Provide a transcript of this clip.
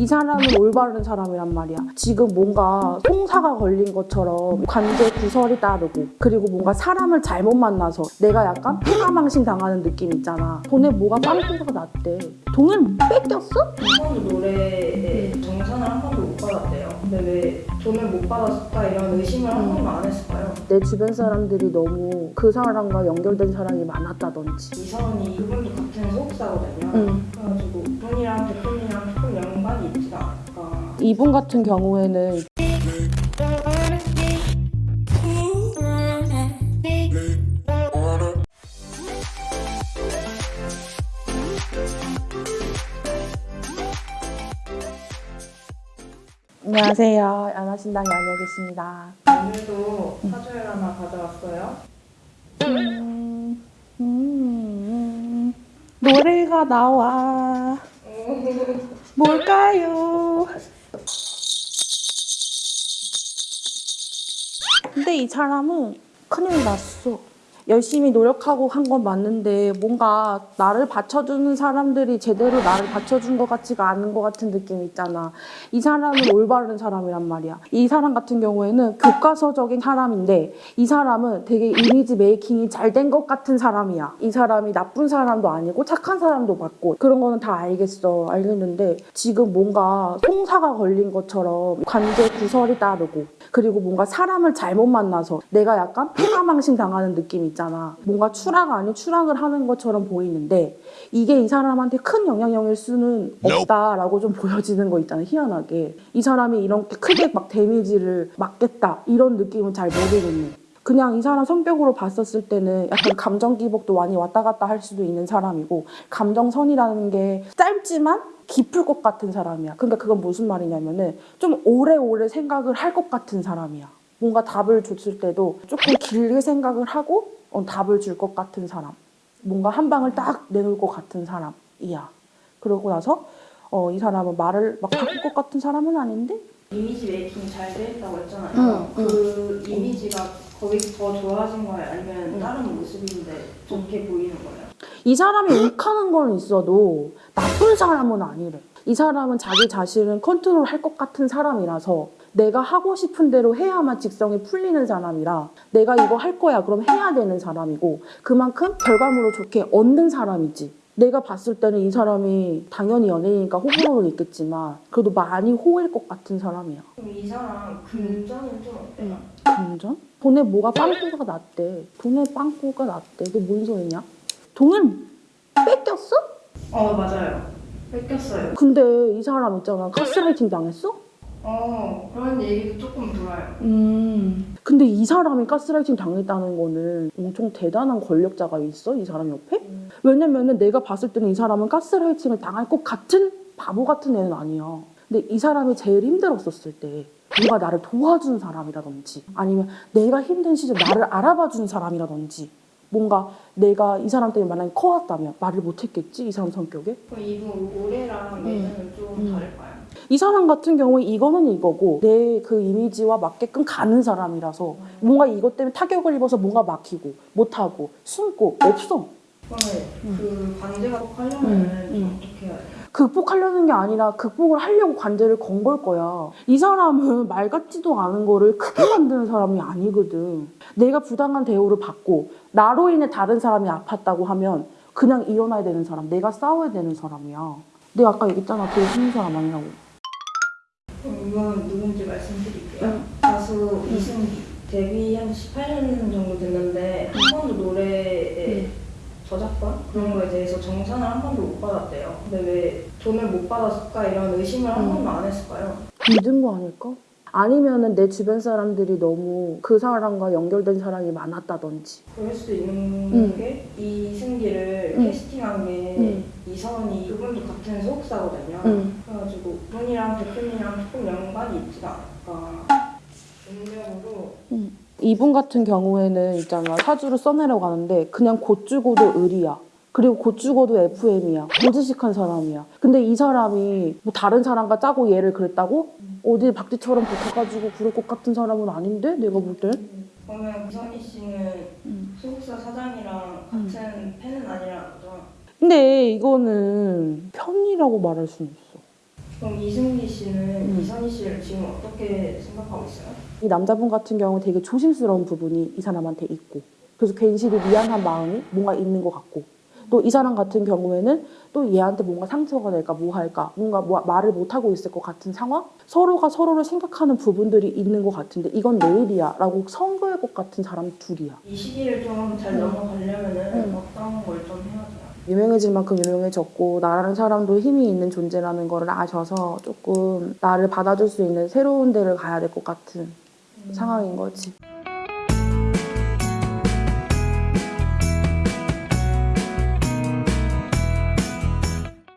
이 사람은 올바른 사람이란 말이야. 지금 뭔가 송사가 걸린 것처럼 관계 구설이 따르고 그리고 뭔가 사람을 잘못 만나서 내가 약간 패가망신 당하는 느낌 있잖아. 돈에 뭐가 빵꾸가 났대. 돈을 뺏겼어? 한 번도 노래에 정산을 한 번도 못 받았대요. 근데 왜 돈을 못 받았을까 이런 의심을 한 번도 안 했을까요? 내 주변 사람들이 너무 그 사람과 연결된 사람이 많았다든지. 이선이 그분도 같은 소속사거든요. 응. 그래가지고 그분이랑 대표님이랑 있지가 않을까. 이분 같은 경우에는 안녕하세요. 연하신당 연예계십니다. 오늘도 사주를 하나 가져왔어요. 음, 음, 노래가 나와. 뭘까요? 근데 이 사람은 큰일 났어. 열심히 노력하고 한 건 맞는데 뭔가 나를 받쳐주는 사람들이 제대로 나를 받쳐준 것 같지가 않은 것 같은 느낌 있잖아. 이 사람은 올바른 사람이란 말이야. 이 사람 같은 경우에는 교과서적인 사람인데 이 사람은 되게 이미지 메이킹이 잘 된 것 같은 사람이야. 이 사람이 나쁜 사람도 아니고 착한 사람도 맞고 그런 거는 다 알겠어. 알겠는데 지금 뭔가 송사가 걸린 것처럼 관계 구설이 따르고 그리고 뭔가 사람을 잘못 만나서 내가 약간 패가망신 당하는 느낌 있잖아. 뭔가 추락 아닌 추락을 하는 것처럼 보이는데 이게 이 사람한테 큰 영향력일 수는 없다라고 좀 보여지는 거 있잖아. 희한하게. 이 사람이 이렇게 크게 막 데미지를 맞겠다 이런 느낌은 잘 모르겠네. 그냥 이 사람 성격으로 봤었을 때는 약간 감정 기복도 많이 왔다 갔다 할 수도 있는 사람이고 감정선이라는 게 짧지만 깊을 것 같은 사람이야. 그러니까 그건 무슨 말이냐면은 좀 오래오래 생각을 할 것 같은 사람이야. 뭔가 답을 줬을 때도 조금 길게 생각을 하고 어, 답을 줄 것 같은 사람. 뭔가 한 방을 딱 내놓을 것 같은 사람이야. 그러고 나서 어, 이 사람은 말을 막 바꿀 것 같은 사람은 아닌데 이미지 메이킹이 잘돼 있다고 했잖아요. 응, 그 이미지가 거기 더 좋아진 거예요? 아니면 응. 다른 모습인데 좋게 보이는 거예요? 이 사람이 욱하는 건 있어도 나쁜 사람은 아니래. 이 사람은 자기 자신을 컨트롤 할 것 같은 사람이라서 내가 하고 싶은 대로 해야만 직성이 풀리는 사람이라 내가 이거 할 거야 그럼 해야 되는 사람이고 그만큼 결과물을 좋게 얻는 사람이지. 내가 봤을 때는 이 사람이 당연히 연예인이니까 호불호는 있겠지만 그래도 많이 호일 것 같은 사람이야. 그럼 이 사람 금전은 좀 어때요? 금전? 돈에 뭐가 빵꾸가 났대. 돈에 빵꾸가 났대. 그게 뭔 소리냐? 돈을 뺏겼어? 어 맞아요. 뺏겼어요. 근데 이 사람 있잖아. 가스라이팅 당했어? 어 그런 얘기도 조금 들어요. 음. 근데 이 사람이 가스라이팅 당했다는 거는 엄청 대단한 권력자가 있어? 이 사람 옆에? 음. 왜냐면은 내가 봤을 때는 이 사람은 가스라이팅을 당할 것 같은 바보 같은 애는 아니야. 근데 이 사람이 제일 힘들었었을 때 누가 나를 도와준 사람이라든지 아니면 내가 힘든 시절 나를 알아봐 준 사람이라든지 뭔가 내가 이 사람 때문에 만약에 커왔다면 말을 못했겠지 이 사람 성격에 그럼 이분 올해랑 내년은 좀 음. 다를까요? 이 사람 같은 경우에 이거는 이거고 내 그 이미지와 맞게끔 가는 사람이라서 뭔가 이것 때문에 타격을 입어서 뭔가 막히고 못하고 숨고 없어 음. 그 관제가 꼭 하려면 음, 좀 음. 어떻게 해야 돼요? 극복하려는 게 아니라 극복을 하려고 관제를 건 걸 거야. 이 사람은 말 같지도 않은 거를 크게 만드는 사람이 아니거든. 내가 부당한 대우를 받고 나로 인해 다른 사람이 아팠다고 하면 그냥 일어나야 되는 사람, 내가 싸워야 되는 사람이야. 내가 아까 얘기했잖아, 되게 힘든 사람 아니라고. 이건 누군지 말씀드릴게요. 응. 가수 이승기 데뷔 한 18년 정도 됐는데 한 번도 노래에 저작권 그런 거에 대해서 정산을 한 번도 못 받았대요. 근데 왜 돈을 못 받았을까 이런 의심을 한 응. 번도 안 했을까요? 믿은 거 아닐까? 아니면은 내 주변 사람들이 너무 그 사람과 연결된 사람이 많았다든지. 그럴 수도 있는 응. 게 이승기를 응. 캐스팅한 게 응. 이선이 그분도 같은 소속사거든요. 그분이랑 대표님이랑 조금 연관이 있지가 않을까. 운명으로 이분 같은 경우에는 있잖아 사주를 써내려고 하는데 그냥 곧 죽어도 을이야 그리고 곧 죽어도 FM이야 고지식한 사람이야 근데 이 사람이 뭐 다른 사람과 짜고 얘를 그랬다고? 어디 박쥐처럼 붙어가지고 그럴 것 같은 사람은 아닌데 내가 볼땐 그러면 이선희 씨는 음. 소속사 사장이랑 같은 팬은 아니라는 거죠? 근데 이거는 편이라고 말할 수는 없어 그럼 이승기 씨는 음. 이선희 씨를 지금 어떻게 생각하고 있어요? 이 남자분 같은 경우 되게 조심스러운 부분이 이 사람한테 있고 그래서 괜시리 미안한 마음이 뭔가 있는 것 같고 또 이 사람 같은 경우에는 또 얘한테 뭔가 상처가 될까 뭐 할까 뭔가 뭐 말을 못 하고 있을 것 같은 상황 서로가 서로를 생각하는 부분들이 있는 것 같은데 이건 내일이야 라고 선거할 것 같은 사람 둘이야 이 시기를 좀잘 음. 넘어가려면 은 음. 어떤 걸 좀 해야 돼요? 유명해질 만큼 유명해졌고 나라는 사람도 힘이 있는 존재라는 거를 아셔서 조금 나를 받아줄 수 있는 새로운 데를 가야 될 것 같은 상황인 거지